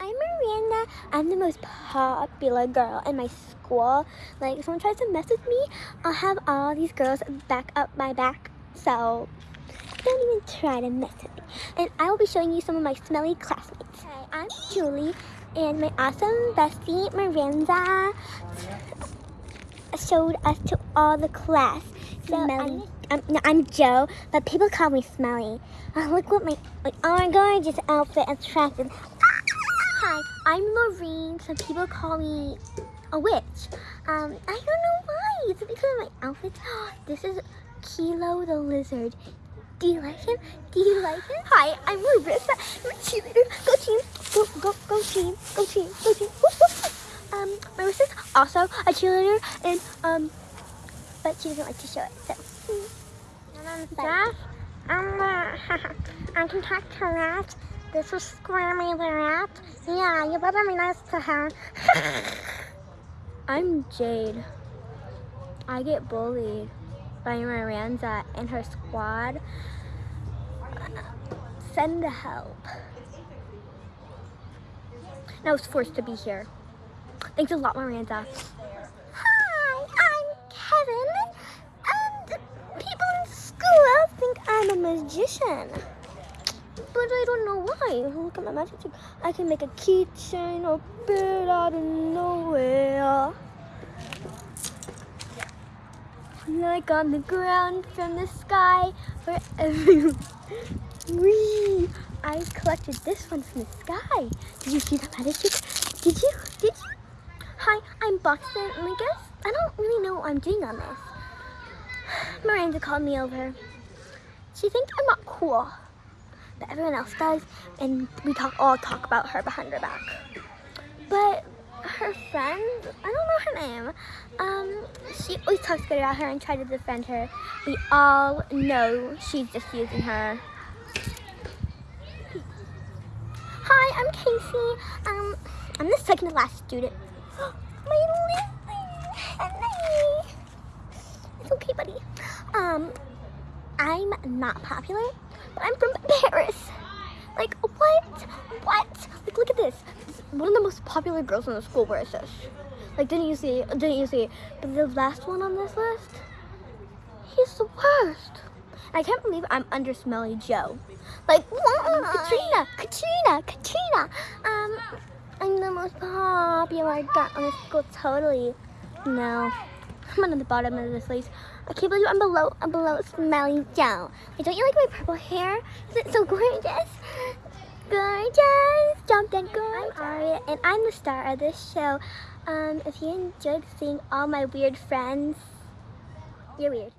I'm Miranda. I'm the most popular girl in my school. Like, if someone tries to mess with me, I'll have all these girls back up my back. So, don't even try to mess with me. And I will be showing you some of my smelly classmates. Hi, I'm Julie, and my awesome bestie, Miranda, showed us to all the class. So I'm, I'm, no, I'm Joe, but people call me Smelly. Uh, look what my, my oh my gorgeous outfit attracted. Hi, I'm Lorene. Some people call me a witch. Um, I don't know why. Is it because of my outfit? This is Kilo the lizard. Do you like him? Do you like him? Hi, I'm Larissa. I'm a cheerleader. Go team. Go, go, go team. Go team. Go team. um, Marissa's also a cheerleader, and um, but she doesn't like to show it. So. And I'm Jeff. I'm the. I can talk to rat. This is Squirmy the rat. Yeah, you better be nice to her. I'm Jade. I get bullied by Miranda and her squad. Send the help. And I was forced to be here. Thanks a lot, Miranda. Hi, I'm Kevin. And people in school think I'm a magician. I don't know why. Look at my magic trick. I can make a keychain or bird out of nowhere. Like on the ground from the sky for everyone. I collected this one from the sky. Did you see the magic trick? Did you? Did you? Hi, I'm I guess I don't really know what I'm doing on this. Miranda called me over. She thinks I'm not cool, but everyone else does, and we talk all talk about her behind her back. But her friend, I don't know her name. Um, she always talks good about her and tries to defend her. We all know she's just using her. Hi, I'm Casey. Um, I'm the second to last student. My. It's okay, buddy. Um, I'm not popular, but I'm from Paris. Like, what? What? Like, look at this. One of the most popular girls in the school wears this. Like, didn't you see? Didn't you see? But the last one on this list, he's the worst. I can't believe I'm under Smelly Joe. Like, what? Katrina, Katrina, Katrina. Um, I'm the most popular girl in the school, totally. No, I'm on the bottom of this list. I can't believe I'm below, I'm below Smelly Joe. Wait, don't you like my purple hair? Is it so gorgeous? Gorgeous, jump and gorgeous. I'm Aria, and I'm the star of this show. Um, if you enjoyed seeing all my weird friends, you're weird.